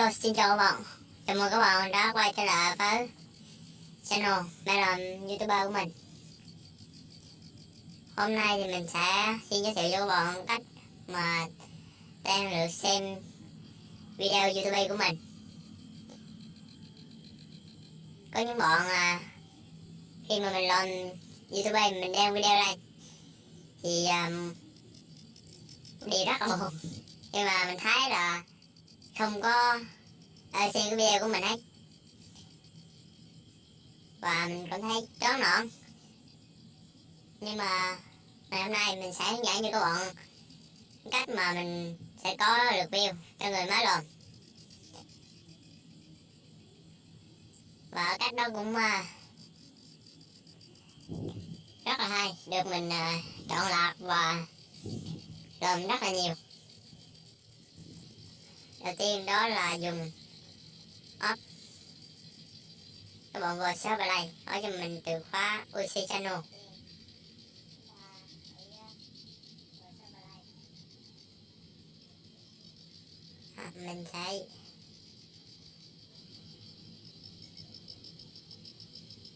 Hello, xin chào các bạn. Chào mừng các bạn đã quay trở lại với channel Melon YouTuber của mình. Hôm nay thì mình sẽ xin giới thiệu cho các bạn cách mà đang được xem video YouTube của mình. Có những bạn à, khi mà mình làm YouTube mình đeo video lên. Thì um, đi rất là buồn. Nhưng mà mình thấy là không có uh, xem cái video của mình ấy và mình cảm thấy chán nản. Nhưng mà ngày hôm nay mình sẽ hướng dẫn cho các bạn cách mà mình sẽ có được view cho người mới luôn và cách đó cũng uh, rất là hay. Được mình uh, chọn lọc và làm rất là nhiều đầu tiên đó là dùng up. Các bạn vào search ở đây hỏi cho mình từ khóa UC channel. À, mình sẽ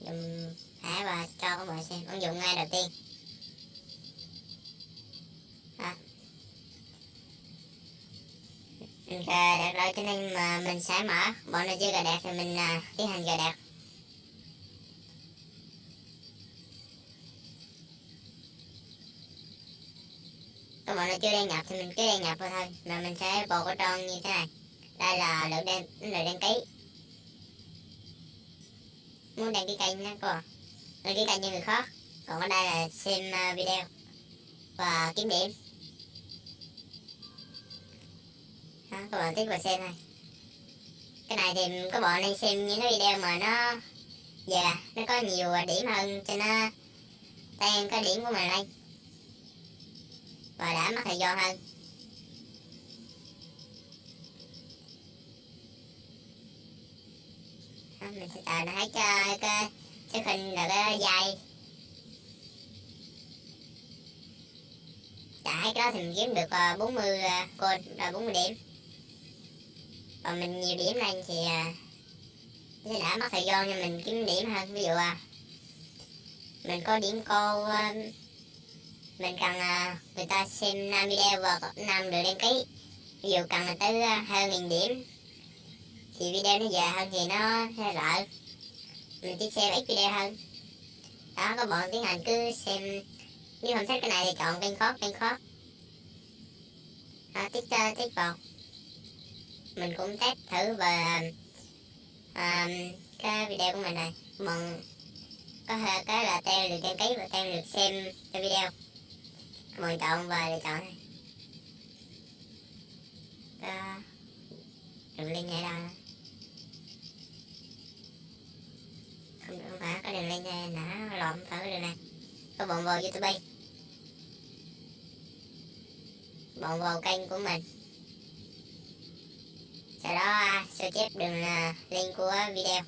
dùng thẻ và cho các bạn xem ứng dụng ngay đầu tiên. À, gà đẹp rồi cho nên mà mình sẽ mở bọn nó chưa gà đẹp thì mình à, tiến hành gà đẹp các bạn nó chưa đăng nhập thì mình cứ đăng nhập thôi thôi mà mình sẽ bộ cái tròn như thế này. Đây là lượng đen lượng đăng ký. Muốn đăng ký kênh nha cô đăng ký kênh như người khác. Còn ở đây là xem à, video và kiếm điểm. Đó, các bạn thích vào xem này. Cái này thì các bạn nên xem những cái video mà nó dạ yeah, nó có nhiều điểm hơn cho nó tăng cái điểm của mình lên và đã mất thời gian hơn. Đó, mình sẽ à, tạo ra cái cái cái hình là cái dài trả cái đó thì mình kiếm được 40 cột là 40 điểm còn mình nhiều điểm lên thì sẽ đã mất thời gian cho mình kiếm điểm hơn ví dụ à mình có điểm cô ờ, mình cần người ta xem 5 video và năm được đăng ký. Ví dụ cần là tới hơn nghìn điểm thì video nó dài hơn thì nó sẽ rỡ. Mình chỉ xem ít video hơn. Đó các bạn tiến hành cứ xem nếu không thích cái này thì chọn kênh khó kênh khó đó, tiếp tích vào mình cũng test thử về um, à, cái video của mình này. Mình có thể cái là tem được đăng ký và tem được xem cái video. Mình chọn và lựa chọn này. Đó. Đường link này đâu. Không không phải có đường link này nã lộn thử đường này có bọn vào youtube bọn vào kênh của mình sau đó à, sao chép đường à, link của video?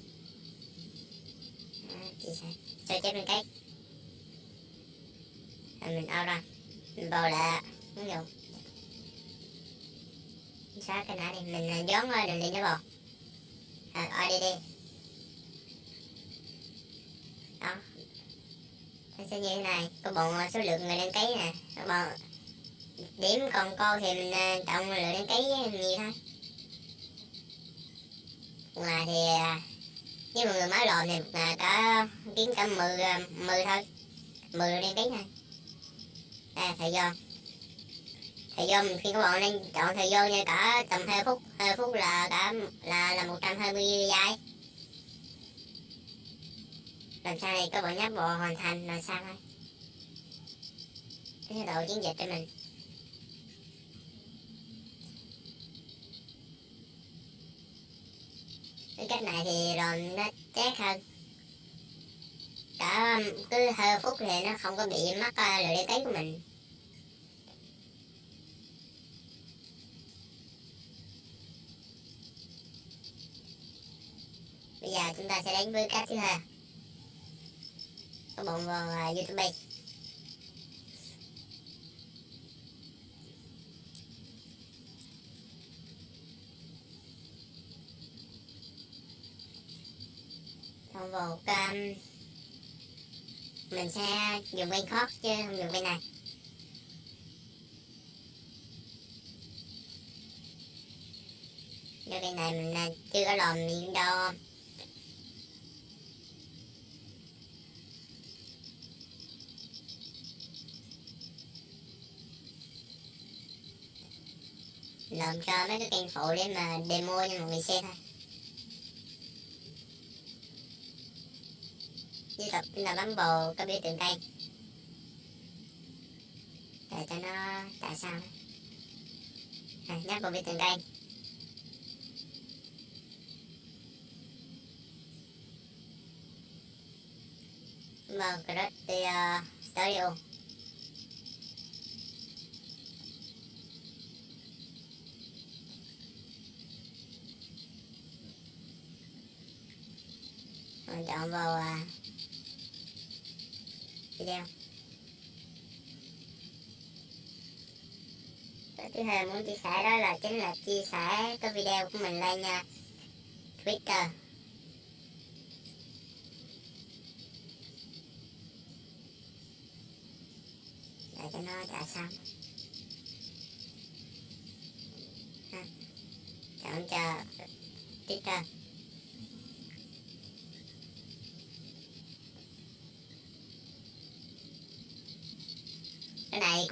Sao? Chép đường cách à, rồi mình out ra mình vào lại à, ứng dụng. Xóa cái nãy đi. Mình dán đường link nó rồi à, đi đi. Đó. Nó sẽ như thế này. Có bọn số lượng người đăng ký nè. Có bọn điểm còn cô thì mình chọn lượng đăng ký nhiều thôi ngày thì à, với mọi người mới lộn thì một ngày cả kiếm cả 10, 10 thôi. 10 đăng tiếng thôi. Đây thời gian thời gian khi các bạn nên chọn thời gian nha cả tầm 2 phút 2 phút là cả là là 120 giây. Làm sao này các bạn nhấp bộ hoàn thành là sao thôi. Cái độ chiến dịch cho mình. Cái cách này thì rồi nó chắc hơn. Cả um, cứ hơi phút thì nó không có bị mất ờ, lửa đi ký của mình. Bây giờ chúng ta sẽ đến với cách thứ hai. Các bạn vào ờ, uh, youtube. Chọn một um, mình sẽ dùng bên khót chứ không dùng bên này. Do bên này mình à, chưa có lòm miếng đâu. Làm cho mấy cái kênh phụ để mà demo cho mọi người xem thôi. Với tập là bấm bồ có biểu tượng cây. Để cho nó tại sao? À, nhấp vào biểu tượng cây. Vào Create Studio mình chọn vào uh, video cái thứ hai muốn chia sẻ đó là chính là chia sẻ cái video của mình lên nha Twitter. Để cho nó trả xong. Ha. chọn cho Twitter.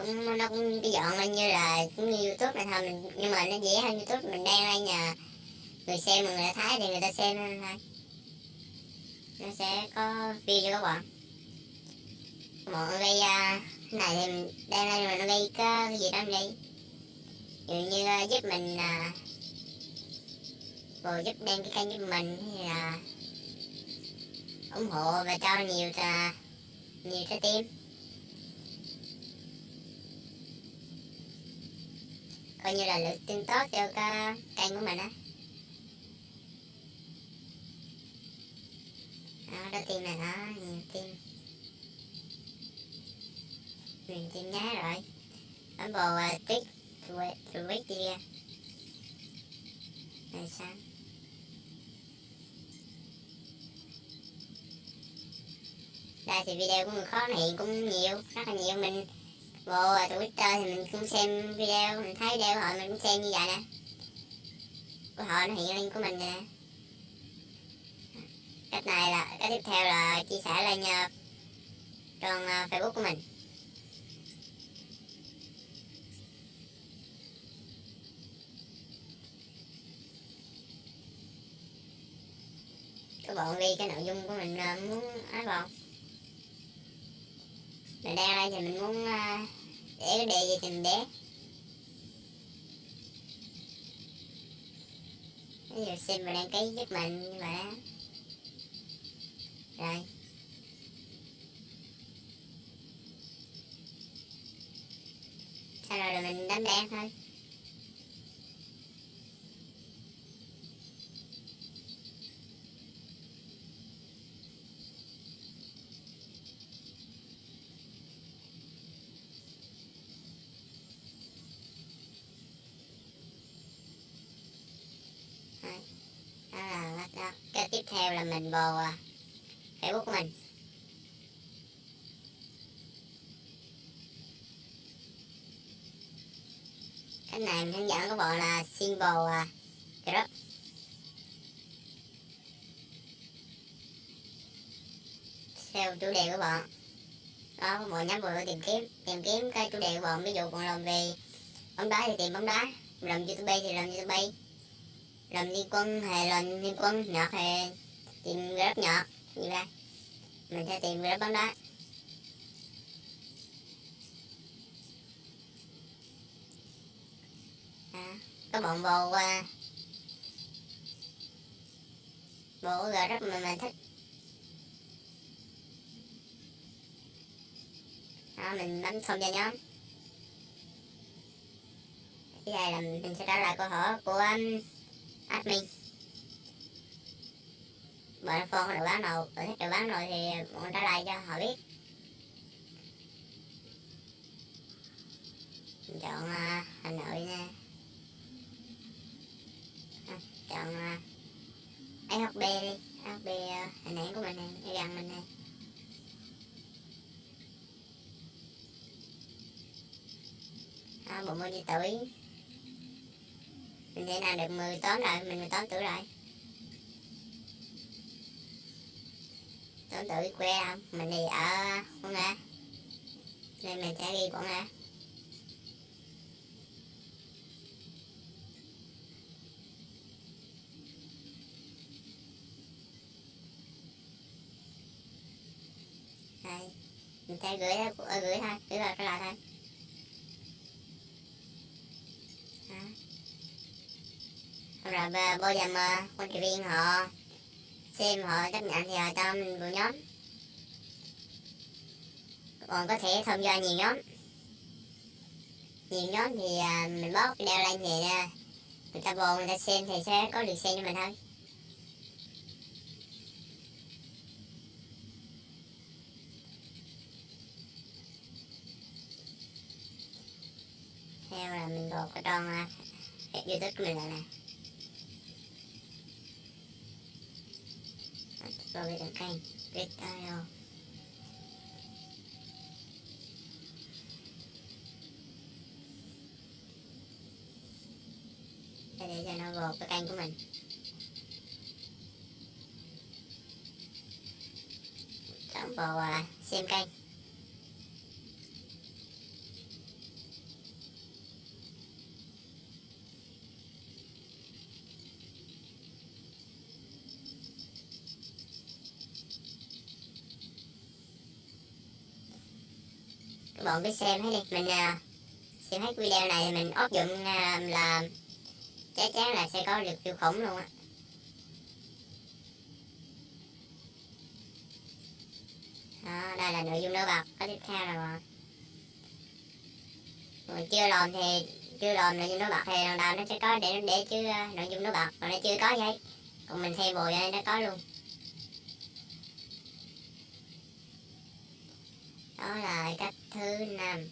Cũng nó cũng cái dọn lên như là cũng như youtube này thôi mình nhưng mà nó dễ hơn youtube mình đang lên nhà người xem mà người ta thấy thì người ta xem thôi. Nó sẽ có view cho các bạn. Bọn gây uh, này thì mình đang lên mà nó gây cái, gì đó gây ví dụ như uh, giúp mình à, uh, rồi giúp đem cái kênh giúp mình thì là ủng hộ và cho nhiều uh, nhiều trái tim. Coi như là lượt tin tốt cho cái kênh của mình á. Đó, đó tim này đó nhiều tim nhiều tim nhá rồi. Bấm vào uh, tích tweet đi ra này sáng đây thì video của mình khó hiện cũng nhiều rất là nhiều mình vô Twitter thì mình cũng xem video mình thấy video họ mình cũng xem như vậy nè. Của họ nó hiện lên của mình nè. Cách này là cái tiếp theo là chia sẻ lên ờ, uh, trang uh, ờ, Facebook của mình. Các bạn ghi cái nội dung của mình uh, muốn ấy vào mình đang đây thì mình muốn ờ, để cái đề gì thì mình để. Ví dụ xin mình đăng ký giúp mình như vậy đó rồi. Sau rồi là mình đánh đen thôi. Rồi mình vào à, facebook của mình. Cái này mình hướng dẫn các bạn là symbol uh, group theo chủ đề của bạn đó các bạn nhắm vào tìm kiếm tìm kiếm cái chủ đề của bạn ví dụ bạn làm về bóng đá thì tìm bóng đá làm youtube thì làm youtube làm liên quân hay làm liên quân nhạc hay tìm group nhỏ. Như vậy mình sẽ tìm group bóng đá. À, có bọn bồ qua. Bộ group mà mình thích. Đó, mình bấm thông cho nhóm. Cái này là mình sẽ trả lời câu hỏi của admin admin bạn phone được bán nào bạn thích được bán rồi thì bọn trả lại cho họ biết. Mình chọn uh, hà nội nha. À, chọn à, uh, shb đi. Shb uh, à, hình ảnh của mình này gần mình này à, bộ môn gì tuổi mình thế nào được 18 rồi mình 18 tuổi rồi. 18 tự quê không? Mình thì ở Quảng Ngã nên mình sẽ đi Quảng Ngã đây. Mình sẽ gửi ờ, gửi thôi gửi vào cái loại thôi. Đó. rồi bây giờ mời quan trị viên họ xem họ chấp nhận thì họ cho mình vào nhóm. Còn có thể tham gia nhiều nhóm. Nhiều nhóm thì à, mình bóp đeo lên thì à, người ta vô người ta xem thì sẽ có được xem cho mình thôi. Theo là mình gột cái trang à, youtube của mình lại nè. Vào cái kênh video để, để cho nó gột cái kênh của mình. Chọn vào uh, xem kênh bọn bạn cứ xem hết đi mình uh, xem hết video này mình áp dụng uh, là chắc chắn là sẽ có được siêu khủng luôn á. Đó đây là nội dung nổi bật có tiếp theo là rồi chưa làm thì chưa làm nội dung nổi bật thì lần đầu nó sẽ có để để chứ uh, nội dung nổi bật còn nó chưa có vậy còn mình thêm bồi đây nó có luôn. Đó là cách thứ năm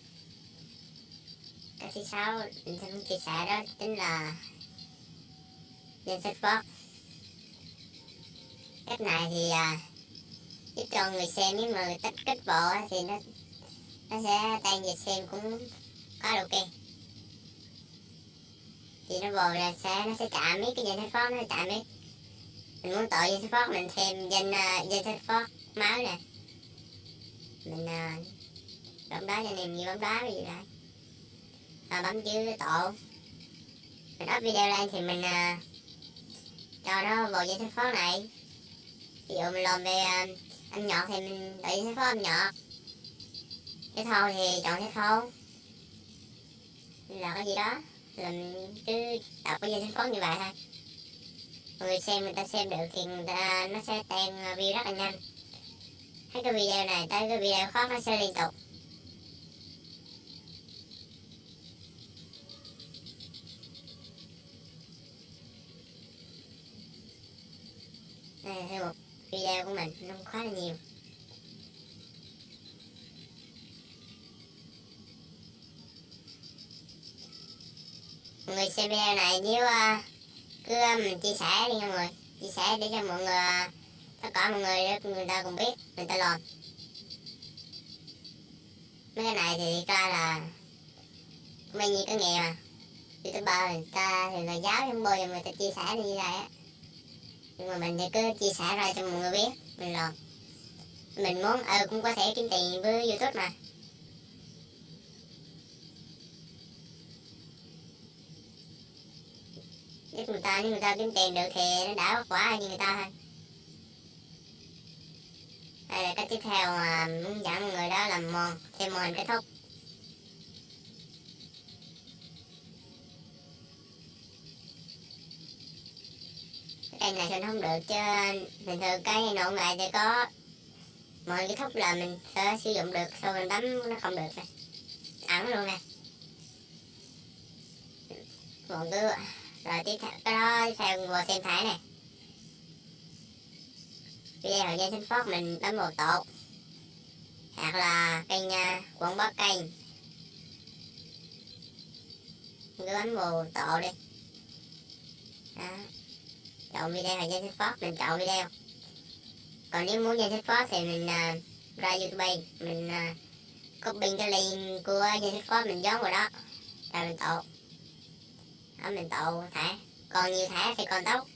cách thứ sáu mình sẽ chia sẻ đó chính là danh sách box cách này thì à, giúp cho người xem nếu mà người tích kết bộ thì nó nó sẽ tan về xem cũng có ok. Thì nó bồi là sẽ nó sẽ chạm mấy cái danh sách box nó chạm mấy mình muốn tội danh à, sách box mình thêm danh uh, danh sách box máu nè. Mình uh, bấm đá cho nên như bấm đá gì đây và bấm chữ tổ. Mình up video lên thì mình uh, cho nó vào dây sách phó này. Ví dụ mình làm về uh, âm nhạc thì mình đợi dây sách phó âm nhạc cái thâu thì chọn cái thâu. Là cái gì đó. Là mình cứ tạo cái dây sách phó như vậy thôi. Người xem người ta xem được thì người ta nó sẽ tan à, view rất là nhanh. Thấy cái video này tới cái video khác nó sẽ liên tục. Đây là một video của mình nó khá là nhiều. Mọi người xem video này nếu uh, cứ uh, mình chia sẻ đi nha mọi người. Chia sẻ để cho mọi người uh, tất cả mọi người người ta cùng biết người ta làm mấy cái này thì ra là mấy nhiêu cái nghề mà youtuber người ta thì là giáo không bao giờ người ta chia sẻ như vậy á mà mình thì cứ chia sẻ ra cho mọi người biết, mình làm mình muốn ờ cũng có thể kiếm tiền với youtube mà. Giúp người ta, nếu người ta kiếm tiền được thì nó đã vất như người ta thôi. Đây là cách tiếp theo mà muốn dẫn mọi người đó làm mòn thêm mòn kết thúc. Cây này thì không được chứ bình thường cái nổ lại thì có mọi cái thúc là mình sẽ sử dụng được sau mình bấm nó không được này. Ẩn luôn nè còn cứ rồi tiếp theo cái đó theo vào xem thải này. Video hồi gian sinh phát mình bấm vào tột. Hoặc là kênh uh, quảng bá kênh. Cứ bấm vào tổ đi. Đó chọn video hồi danh sinh phót mình chọn video còn nếu muốn danh sách phó thì mình uh, ra youtube mình uh, copy cái link của danh sách phó mình dán vào đó. Rồi mình tạo đó mình tạo thẻ còn nhiều thẻ thì còn tốt.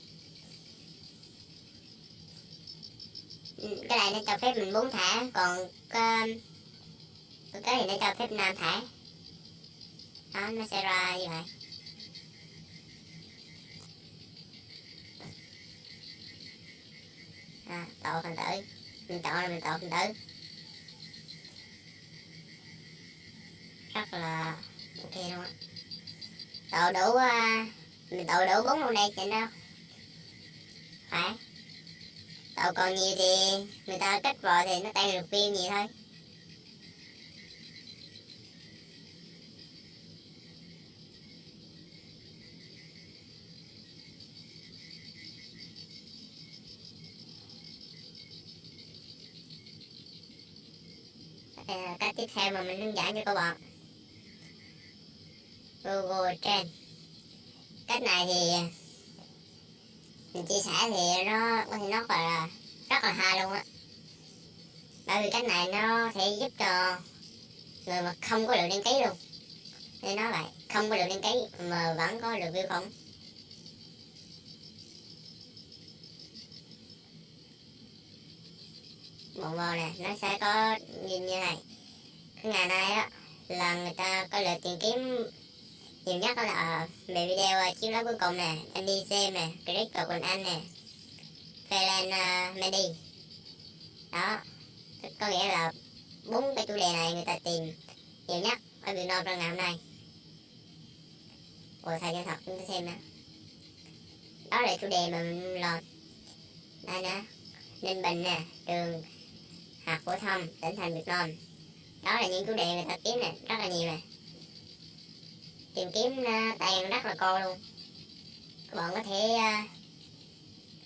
Cái này nó cho phép mình bốn thẻ còn cái, cái thì nó cho phép năm thẻ đó nó sẽ ra như vậy. À, tạo phần tử. Mình chọn là mình tạo phần tử. Rất là ok luôn á. Tột đủ uh, mình tột đủ bốn luôn đây chị đâu phải. Tột còn nhiều thì người ta kết vào thì nó tan được viên gì thôi. Xem mà mình hướng dẫn cho các bạn Google Trend cách này thì à, mình chia sẻ thì nó có thể nó gọi là rất là hay luôn á. Bởi vì cách này nó sẽ giúp cho người mà không có được đăng ký luôn. Nên nói vậy, không có được đăng ký mà vẫn có được view không bộ vào này nó sẽ có nhìn như này ngày nay á là người ta có lượt tìm kiếm nhiều nhất đó là ờ, về video ờ, chiếu lá cuối cùng nè anh đi xem nè click vào quần anh nè Phelan uh, ờ, Mendy đó có nghĩa là bốn cái chủ đề này người ta tìm nhiều nhất ở Việt Nam trong ngày hôm nay. Ủa thầy chân thật? Chúng ta xem nè. Đó là chủ đề mà mình lọt đây nè. Ninh Bình nè trường học phổ thông tỉnh thành Việt Nam đó là những chủ đề người ta kiếm nè rất là nhiều nè. Tìm kiếm ờ, uh, tiền rất là cô luôn. Các bạn có thể uh,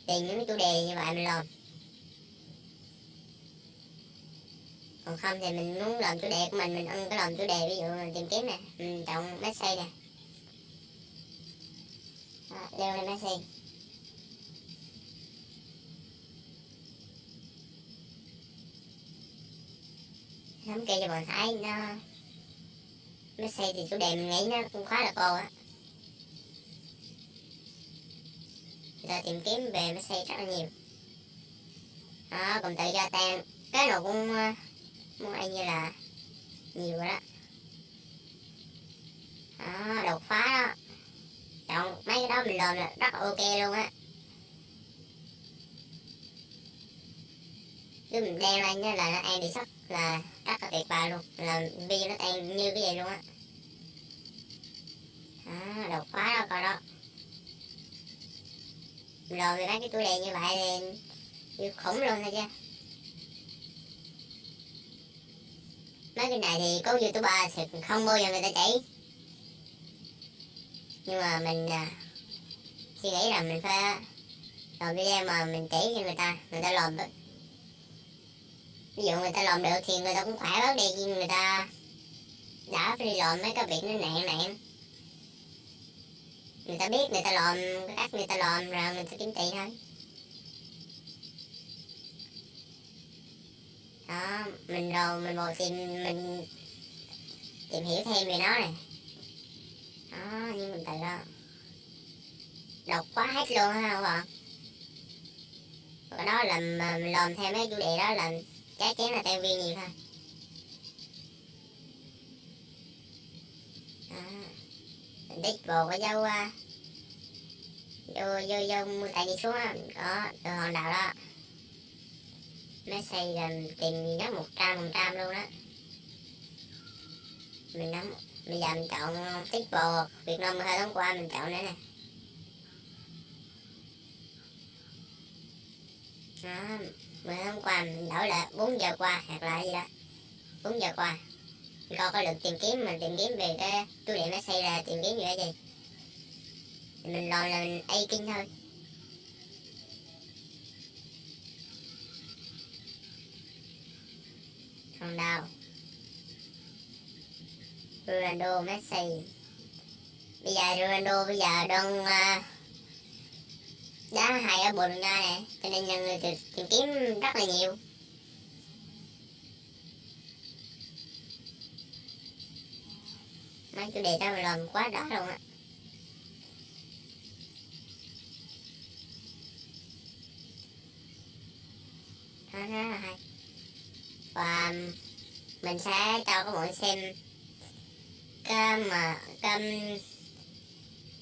tìm những chủ đề như vậy mình làm. Còn không thì mình muốn làm chủ đề của mình mình ăn cái làm chủ đề ví dụ mình tìm kiếm nè ừ, mình chọn Messi nè. Leo lên Messi. Thống kê cho bạn thấy nó Messi thì chủ đề mình nghĩ nó cũng khá là cô á. Giờ tìm kiếm về Messi rất là nhiều. Đó còn tự do tan. Cái nào cũng ờ, muốn ăn như là nhiều rồi đó. Đó, đột phá đó. Chọn mấy cái đó mình làm là rất là ok luôn á. Cứ mình đeo lên là nó ăn bị sốc, là tuyệt vời luôn. Là video nó tan như cái vậy luôn á. À, đột phá đó coi đó. Rồi mấy cái túi đề như vậy thì khủng luôn thôi chứ. Mấy cái này thì có youtuber thì không bao giờ người ta chỉ. Nhưng mà mình à, suy nghĩ là mình phải à, làm video mà mình chỉ cho người ta. Người ta làm được ví dụ người ta làm được thì người ta cũng khỏe bớt đi nhưng người ta đã phải đi làm mấy cái việc nó nặng nặng. Người ta biết người ta làm cái cách người ta làm rồi mình sẽ kiếm tiền thôi. Đó, mình rồi mình vào tìm, mình tìm hiểu thêm về nó này. Đó, nhưng mình tại đó đọc quá hết luôn ha các bạn và đó là mình làm theo mấy chủ đề đó là chắc chắn là theo viên nhiều thôi đó. Tích vào cái dâu à. vô vô vô, mua tại đi xuống đó có từ hòn đảo đó. Messi là tìm gì đó một trăm một trăm luôn đó mình nắm, bây giờ mình chọn tiếp bò Việt Nam hai tháng qua, mình chọn nữa nè. Đó mà hôm qua mình đổi lại bốn giờ qua hoặc là gì đó. Bốn giờ qua. Mình coi có được tìm kiếm mình tìm kiếm về cái chủ đề Messi là tìm kiếm gì cái gì. Mình lo là mình A kinh thôi. Không đâu. Ronaldo Messi. Bây giờ Ronaldo bây giờ đang uh, đá hay ở Bồ ra Nha này cho nên nhân người tìm, tìm kiếm rất là nhiều. Mấy chủ đề đó mà làm quá đó luôn á. Đó rất là hay. Và um, mình sẽ cho các bạn xem cái mà cái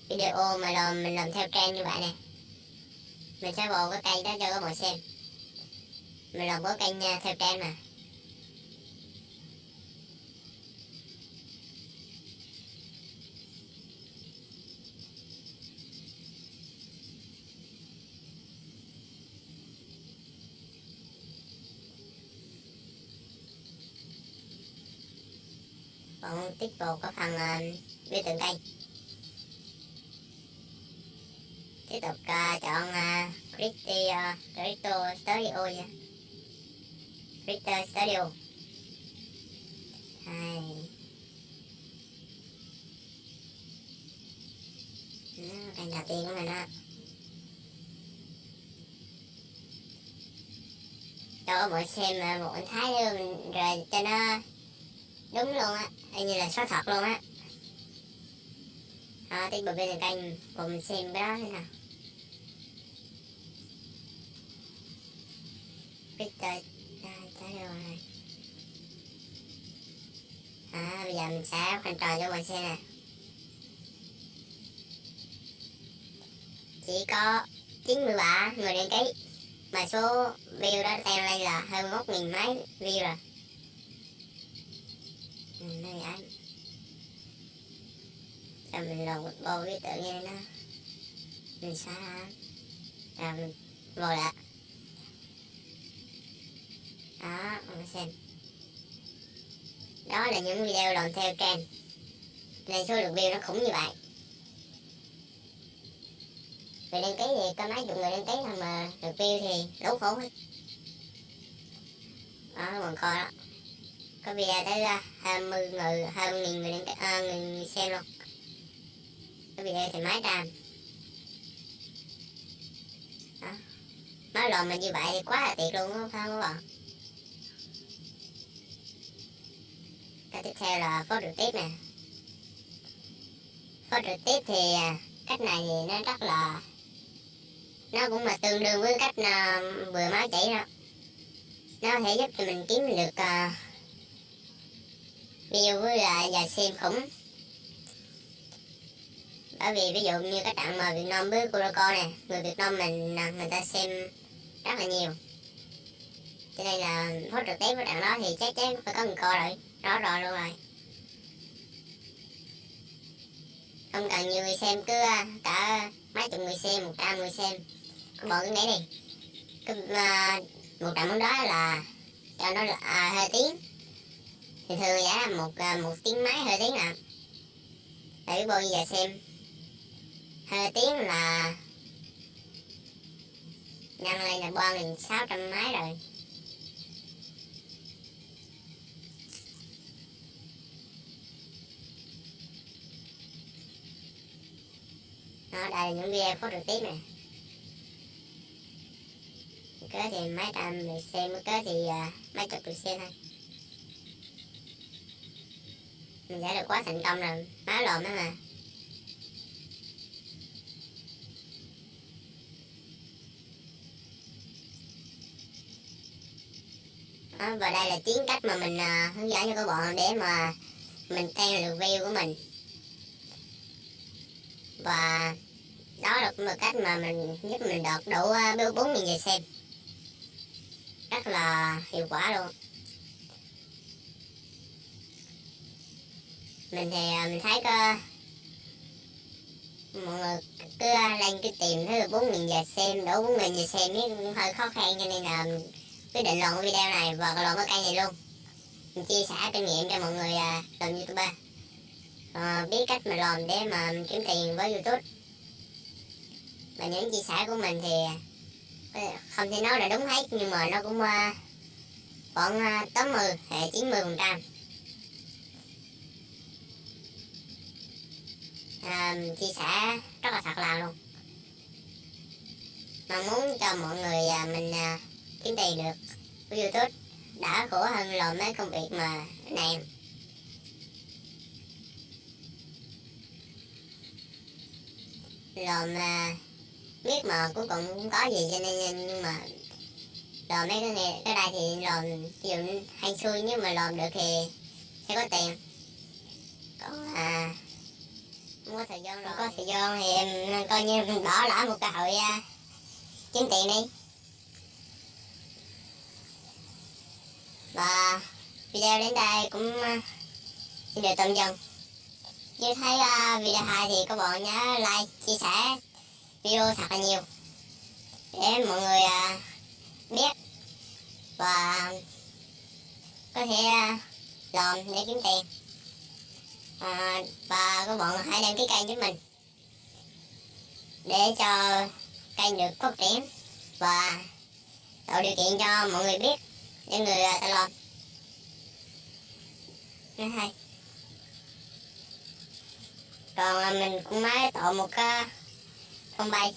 video mà làm mình làm theo trend như vậy nè mình sẽ bộ cái cây đó cho các bạn xem mình làm có cây nha, theo trang mà. Còn tiếp tục có phần à, uh, biểu tượng cây. Tiếp tục uh, chọn uh, crypto uh, ờ, Studio nha dạ. Crypto Studio hai. Đó, kênh đầu tiên của mình đó. Cho mọi xem ờ, một anh thái luôn rồi cho nó đúng luôn á như là số thật luôn á. Ờ, à, tiếp tục bên kênh cùng mình xem cái đó thế nào? Bây giờ mình sẽ khoanh tròn cho mình xem nè chỉ có 93 người đăng ký mà số view đó tăng lên là hơn một nghìn mấy view rồi. Ừ, đây anh cho mình lột một bộ cái tự nhiên nó mình xóa ra. Rồi mình vô lại. Đó mình xem đó là những video làm theo kênh nên số lượng view nó khủng như vậy. Người đăng ký thì có mấy chục người đăng ký thôi mà được view thì đủ khổ hết đó còn coi đó. Có video tới ra hai mươi người hai mươi nghìn người đăng ký à, người xem luôn. Cái video thì mấy trăm đó. Nói lồn mà như vậy thì quá là tuyệt luôn không phải không các bạn cái tiếp theo là phốt trực tiếp nè. Phốt trực tiếp thì à, cách này thì nó rất là nó cũng là tương đương với cách uh, vừa máu chảy đó nó có thể giúp cho mình kiếm được uh, view với lại giờ xem khủng. Bởi vì ví dụ như các trận mà Việt Nam với kuroko nè người Việt Nam mình người ta xem rất là nhiều cho nên là phốt trực tiếp với trận đó thì chắc chắn phải có người coi rồi. Rõ rồi luôn rồi. Không cần nhiều người xem cứ à, cả mấy chục người xem một trăm người xem. Cứ bỏ cái đấy đi. Cứ uh, một trận bóng đó là cho nó là à, hơi tiếng. Thì thường giá là một uh, một tiếng máy hơi tiếng à để bao giờ xem. Hơi tiếng là nhân lên là ba nghìn sáu trăm máy rồi. Đó đây là những video có trực tiếp này cớ thì mấy trăm lượt xem cớ thì uh, mấy chục lượt xem thôi. Mình giải được quá thành công rồi má lộn đó mà. Đó, và đây là chiến cách mà mình uh, hướng dẫn cho các bạn để mà mình tăng được view của mình và đó là cũng là cách mà mình giúp mình đạt đủ uh, bốn nghìn người xem. Rất là hiệu quả luôn. Mình thì à, mình thấy có mọi người cứ à, lên cứ tìm thứ bốn nghìn giờ xem đủ bốn nghìn giờ xem cũng hơi khó khăn cho nên là quyết định làm video này và làm cái kênh này luôn. Mình chia sẻ kinh nghiệm cho mọi người làm youtuber uh, biết cách mà làm để mà kiếm tiền với youtube. Và những chia sẻ của mình thì ờ, không thể nói là đúng hết nhưng mà nó cũng uh, khoảng uh, 80 hay 90 phần trăm. Uh, chia sẻ rất là thật lòng luôn. Mà muốn cho mọi người uh, mình uh, kiếm tiền được của youtube đã khổ hơn làm mấy công việc mà này làm à, biết mà cuối cùng cũng có gì cho nên nhưng mà làm mấy cái này cái đây thì làm ví dụ hay xui nếu mà làm được thì sẽ có tiền. Còn à không có thời gian rồi không có thời gian thì em coi như mình bỏ lỡ một cơ hội à, kiếm tiền đi. Và video đến đây cũng à, xin được tạm dừng nếu thấy uh, video hay thì các bạn nhớ like chia sẻ video thật là nhiều. Để mọi người uh, biết và có thể ờ, uh, làm để kiếm tiền. À, và các bạn hãy đăng ký kênh chúng mình. Để cho kênh được phát triển và tạo điều kiện cho mọi người biết những người uh, ta làm hay còn mình cũng mới tạo một cái phong bay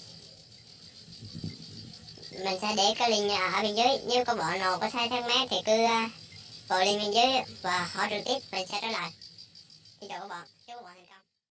mình sẽ để cái link ở bên dưới. Nếu có bọn nào có sai thắc mắc thì cứ gọi vào link bên dưới và hỏi trực tiếp, mình sẽ trả lời. Xin chào các bạn.